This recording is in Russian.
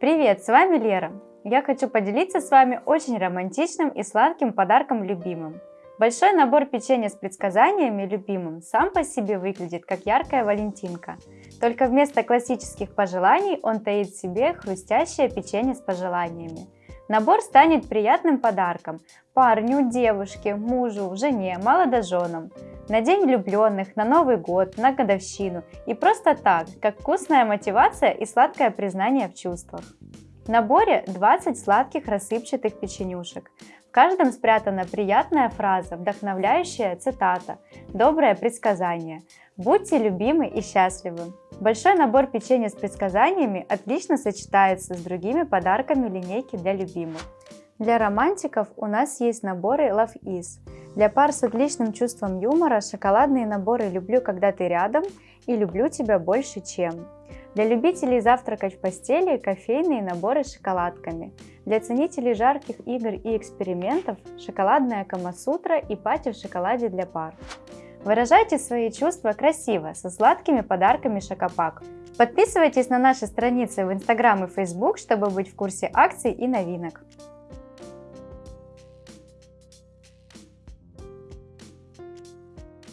Привет, с вами Лера. Я хочу поделиться с вами очень романтичным и сладким подарком любимым. Большой набор печенья с предсказаниями любимым сам по себе выглядит как яркая валентинка. Только вместо классических пожеланий он таит в себе хрустящее печенье с пожеланиями. Набор станет приятным подарком парню, девушке, мужу, жене, молодоженам, на день влюбленных, на Новый год, на годовщину и просто так, как вкусная мотивация и сладкое признание в чувствах. В наборе 20 сладких рассыпчатых печенюшек. В каждом спрятана приятная фраза, вдохновляющая цитата, доброе предсказание. Будьте любимы и счастливы. Большой набор печенья с предсказаниями отлично сочетается с другими подарками линейки для любимых. Для романтиков у нас есть наборы Love Is. Для пар с отличным чувством юмора шоколадные наборы «Люблю, когда ты рядом» и «Люблю тебя больше, чем». Для любителей завтракать в постели кофейные наборы с шоколадками. Для ценителей жарких игр и экспериментов шоколадная Камасутра и пати в шоколаде для пар. Выражайте свои чувства красиво, со сладкими подарками Шокопак. Подписывайтесь на наши страницы в Instagram и Facebook, чтобы быть в курсе акций и новинок.